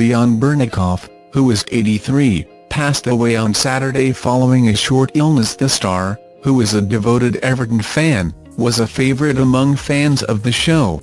Leon Bernicoff, who is 83, passed away on Saturday following a short illness the star, who is a devoted Everton fan, was a favourite among fans of the show.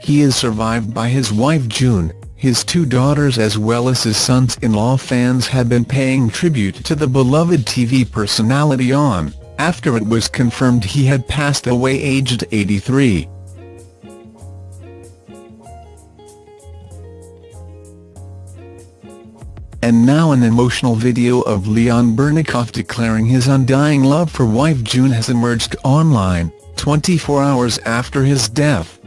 He is survived by his wife June, his two daughters as well as his sons-in-law fans have been paying tribute to the beloved TV personality on, after it was confirmed he had passed away aged 83. And now an emotional video of Leon Bernicoff declaring his undying love for wife June has emerged online, 24 hours after his death.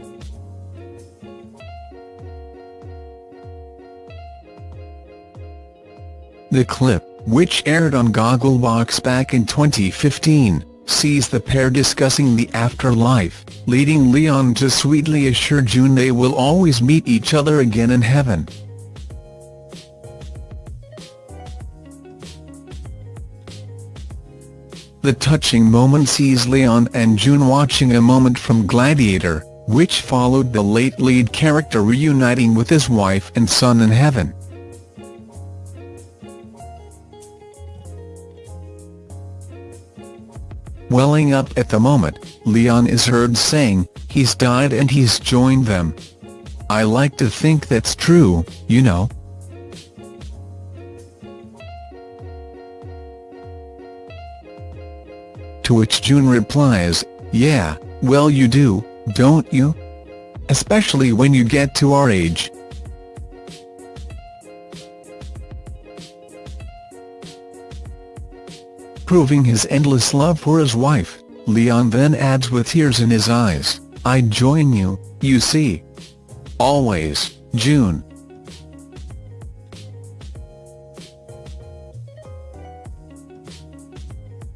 The clip, which aired on Gogglebox back in 2015, sees the pair discussing the afterlife, leading Leon to sweetly assure June they will always meet each other again in heaven. The touching moment sees Leon and June watching a moment from Gladiator, which followed the late lead character reuniting with his wife and son in heaven. Welling up at the moment, Leon is heard saying, he's died and he's joined them. I like to think that's true, you know. To which June replies, yeah, well you do, don't you? Especially when you get to our age. Proving his endless love for his wife, Leon then adds with tears in his eyes, I'd join you, you see. Always, June.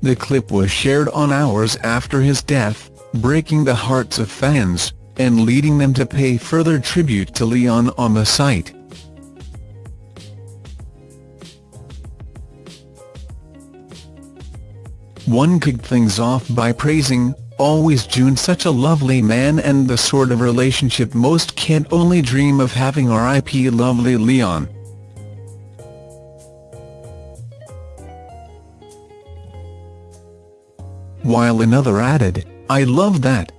The clip was shared on hours after his death, breaking the hearts of fans, and leading them to pay further tribute to Leon on the site. One kicked things off by praising, always June such a lovely man and the sort of relationship most can't only dream of having RIP lovely Leon. While another added, I love that.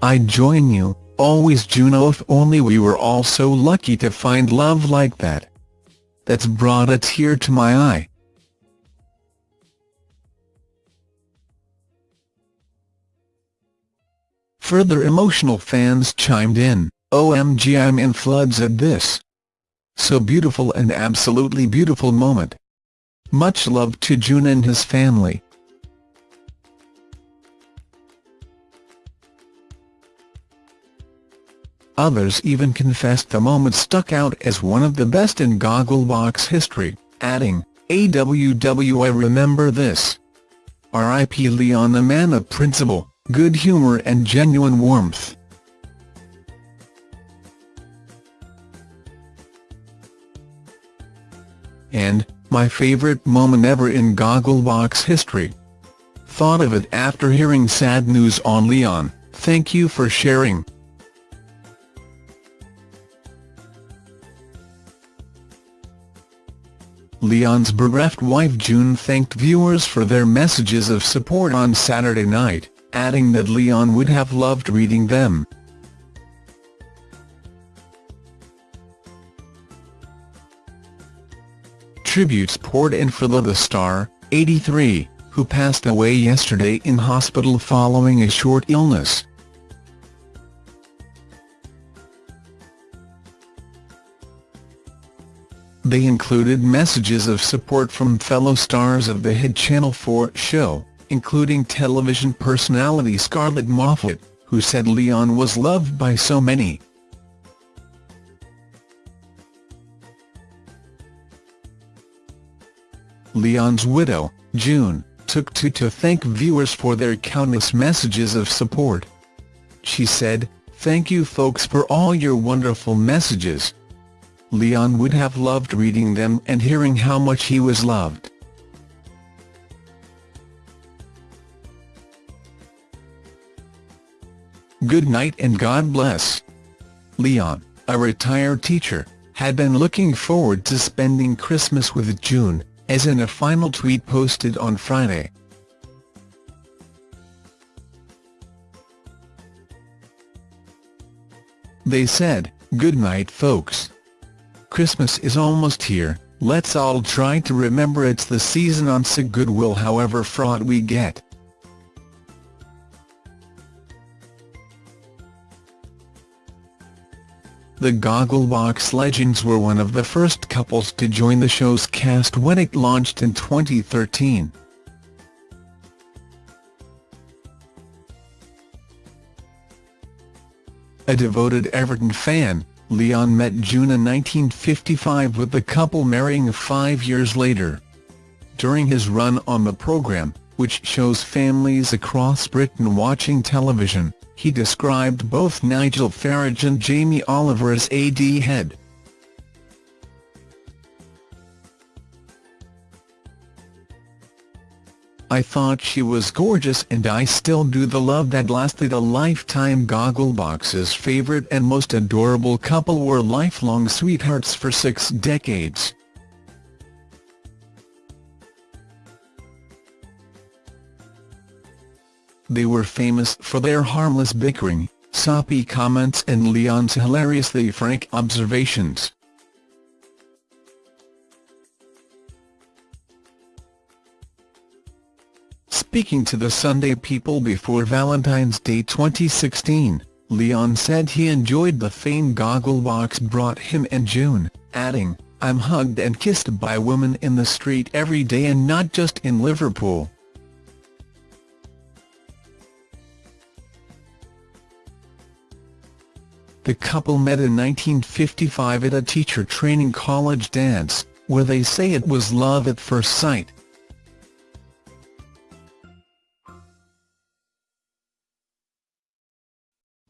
I'd join you, always Juno oh, if only we were all so lucky to find love like that. That's brought a tear to my eye. Further emotional fans chimed in, OMG I'm in floods at this. So beautiful and absolutely beautiful moment. Much love to June and his family. Others even confessed the moment stuck out as one of the best in Gogglebox history, adding, AWW I remember this. R.I.P. Leon the man of principle good humor and genuine warmth. And, my favourite moment ever in Gogglebox history. Thought of it after hearing sad news on Leon, thank you for sharing. Leon's bereft wife June thanked viewers for their messages of support on Saturday night adding that Leon would have loved reading them. Tributes poured in for the star, 83, who passed away yesterday in hospital following a short illness. They included messages of support from fellow stars of the hit Channel 4 show, including television personality Scarlett Moffatt, who said Leon was loved by so many. Leon's widow, June, took to to thank viewers for their countless messages of support. She said, Thank you folks for all your wonderful messages. Leon would have loved reading them and hearing how much he was loved. Good night and God bless. Leon, a retired teacher, had been looking forward to spending Christmas with June, as in a final tweet posted on Friday. They said, Good night folks. Christmas is almost here, let's all try to remember it's the season on sick goodwill however fraught we get. The Gogglebox legends were one of the first couples to join the show's cast when it launched in 2013. A devoted Everton fan, Leon met June in 1955 with the couple marrying five years later. During his run on the programme, which shows families across Britain watching television, he described both Nigel Farage and Jamie Oliver as AD head. I thought she was gorgeous and I still do the love that lasted a lifetime Gogglebox's favourite and most adorable couple were lifelong sweethearts for six decades. They were famous for their harmless bickering, soppy comments and Leon's hilariously frank observations. Speaking to the Sunday People before Valentine's Day 2016, Leon said he enjoyed the fame Gogglebox brought him and June, adding, I'm hugged and kissed by women in the street every day and not just in Liverpool. The couple met in 1955 at a teacher training college dance, where they say it was love at first sight.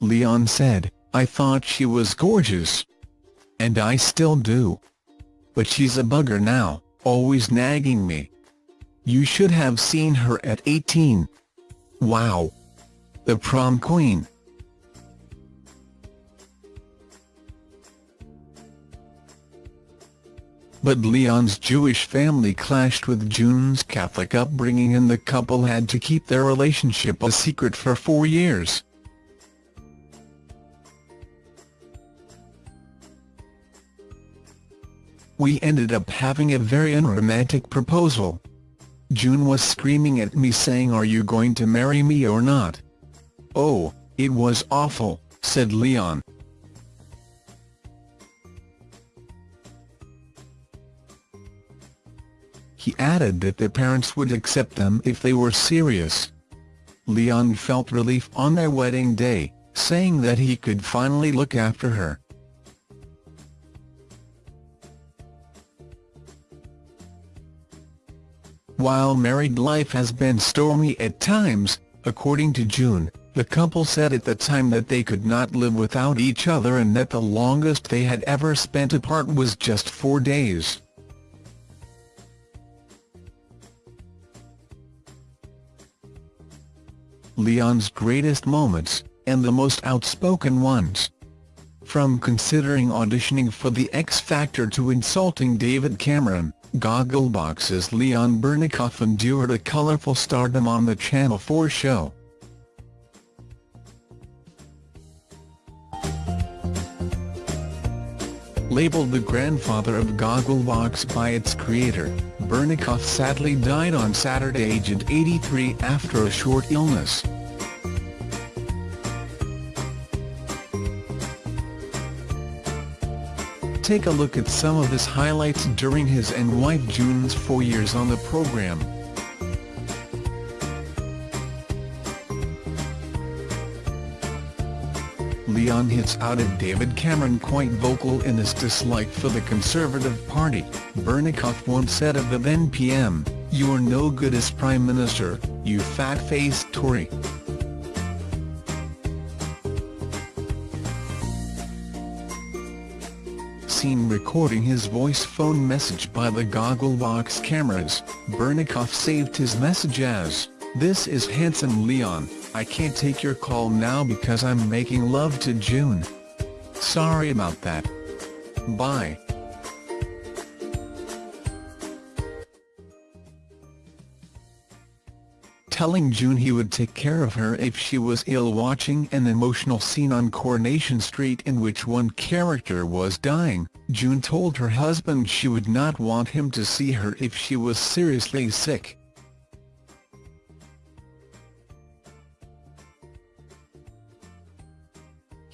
Leon said, I thought she was gorgeous. And I still do. But she's a bugger now, always nagging me. You should have seen her at 18. Wow. The prom queen. But Leon's Jewish family clashed with June's Catholic upbringing and the couple had to keep their relationship a secret for four years. We ended up having a very unromantic proposal. June was screaming at me saying are you going to marry me or not? Oh, it was awful, said Leon. He added that their parents would accept them if they were serious. Leon felt relief on their wedding day, saying that he could finally look after her. While married life has been stormy at times, according to June, the couple said at the time that they could not live without each other and that the longest they had ever spent apart was just four days. Leon's greatest moments, and the most outspoken ones. From considering auditioning for The X Factor to insulting David Cameron, Gogglebox's Leon Bernicoff endured a colourful stardom on the Channel 4 show. Labeled the grandfather of Gogglebox by its creator, Bernicoff sadly died on Saturday aged 83 after a short illness. Take a look at some of his highlights during his and wife June's four years on the program. Leon hits out at David Cameron quite vocal in his dislike for the Conservative Party. Bernicoff once said of the then PM, you're no good as Prime Minister, you fat-faced Tory. seen recording his voice phone message by the Gogglebox cameras, Bernicoff saved his message as, This is handsome Leon, I can't take your call now because I'm making love to June. Sorry about that. Bye. telling June he would take care of her if she was ill watching an emotional scene on Coronation Street in which one character was dying, June told her husband she would not want him to see her if she was seriously sick.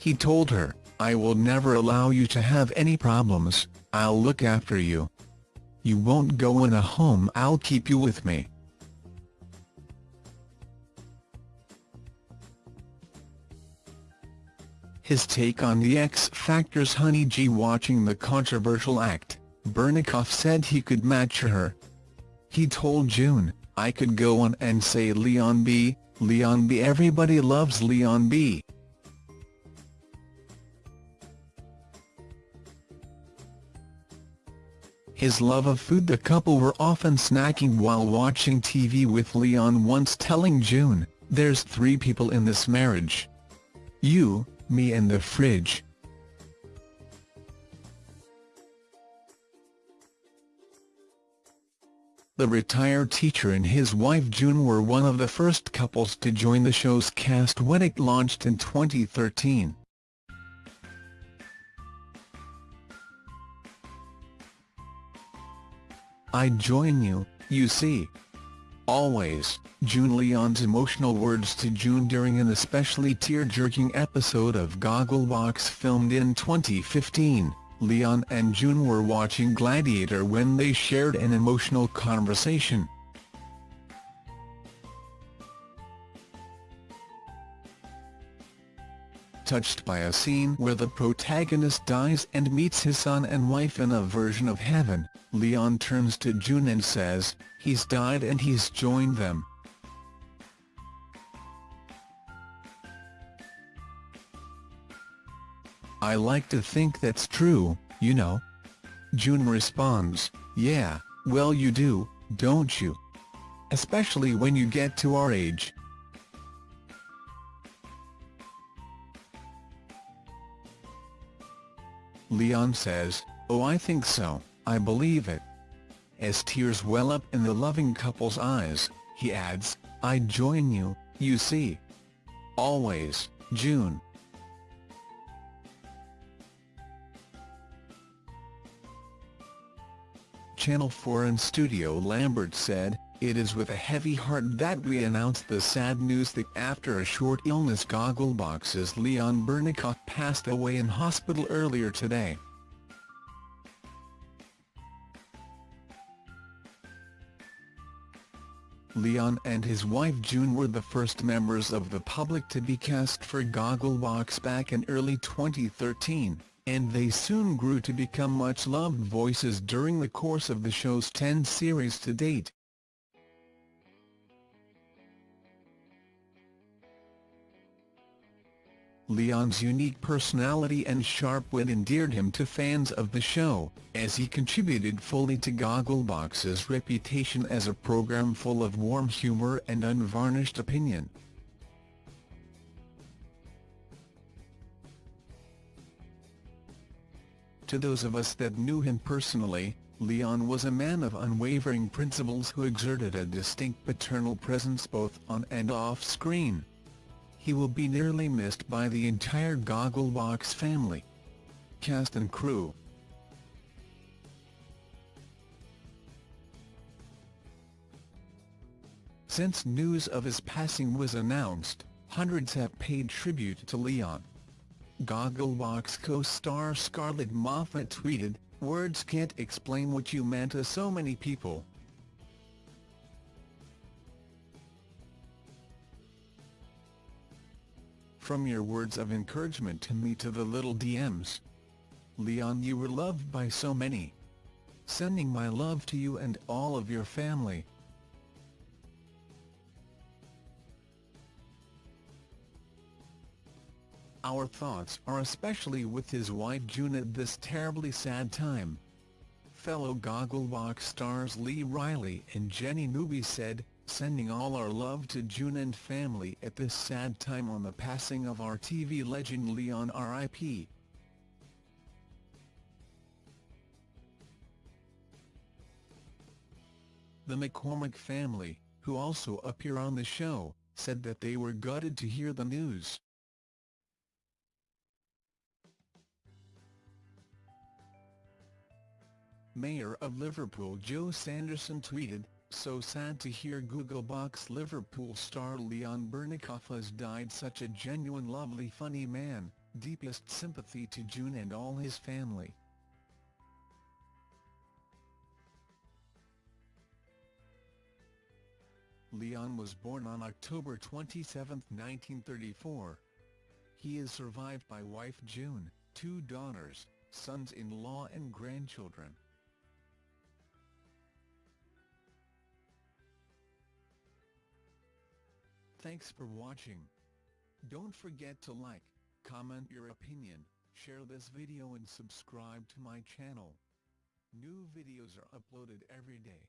He told her, I will never allow you to have any problems, I'll look after you. You won't go in a home I'll keep you with me. His take on the X Factor's Honey G watching the controversial act, Bernicoff said he could match her. He told June, I could go on and say Leon B, Leon B everybody loves Leon B. His love of food The couple were often snacking while watching TV with Leon once telling June, there's three people in this marriage. You, me and the fridge. The retired teacher and his wife June were one of the first couples to join the show's cast when it launched in 2013. I join you, you see. Always, June Leon's emotional words to June during an especially tear-jerking episode of Gogglebox filmed in 2015. Leon and June were watching Gladiator when they shared an emotional conversation. Touched by a scene where the protagonist dies and meets his son and wife in a version of heaven, Leon turns to June and says, he's died and he's joined them. I like to think that's true, you know. June responds, yeah, well you do, don't you? Especially when you get to our age. Leon says, oh I think so, I believe it. As tears well up in the loving couple's eyes, he adds, I join you, you see. Always, June. Channel 4 and Studio Lambert said, it is with a heavy heart that we announce the sad news that after a short illness Gogglebox's Leon Bernicoff passed away in hospital earlier today. Leon and his wife June were the first members of the public to be cast for Gogglebox back in early 2013, and they soon grew to become much-loved voices during the course of the show's 10 series to date. Leon's unique personality and sharp wit endeared him to fans of the show, as he contributed fully to Gogglebox's reputation as a program full of warm humour and unvarnished opinion. To those of us that knew him personally, Leon was a man of unwavering principles who exerted a distinct paternal presence both on and off screen he will be nearly missed by the entire Gogglebox family. Cast and crew Since news of his passing was announced, hundreds have paid tribute to Leon. Gogglebox co-star Scarlett Moffatt tweeted, Words can't explain what you meant to so many people. From your words of encouragement to me to the little DMs. Leon you were loved by so many. Sending my love to you and all of your family. Our thoughts are especially with his wife June at this terribly sad time. Fellow Gogglebox stars Lee Riley and Jenny Newby said, sending all our love to June and family at this sad time on the passing of our TV legend Leon RIP. The McCormick family, who also appear on the show, said that they were gutted to hear the news. Mayor of Liverpool Joe Anderson tweeted, So sad to hear Gogglebox Liverpool star Leon Bernicoff has died such a genuine lovely funny man, deepest sympathy to June and all his family. Leon was born on October 27, 1934. He is survived by wife June, two daughters, sons-in-law and grandchildren. Thanks for watching. Don't forget to like, comment your opinion, share this video and subscribe to my channel. New videos are uploaded every day.